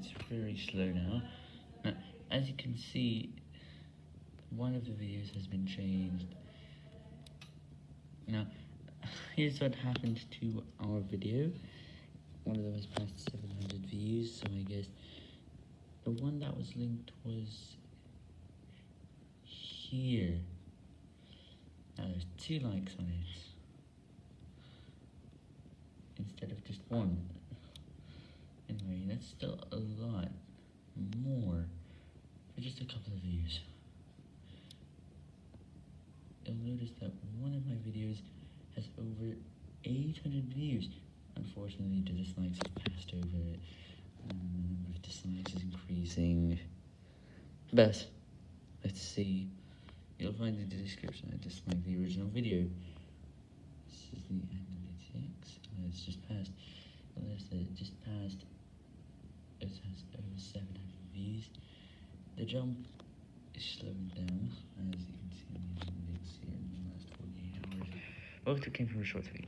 it's very slow now. Now, as you can see, one of the videos has been changed. Now, here's what happened to our video. One of them has passed 700 views, so I guess the one that was linked was here. Now there's two likes on it instead of just one. That's still a lot more for just a couple of views. You'll notice that one of my videos has over 800 views. Unfortunately, the dislikes have passed over it. Um, the number of dislikes is increasing. But, let's see. You'll find in the description I dislike the original video. This is the analytics. Oh, it's just passed. Unless it just passed. It has over 700 views. The jump is slowing down, as you can see in the analytics here in the last 48 hours. Both came from a short video.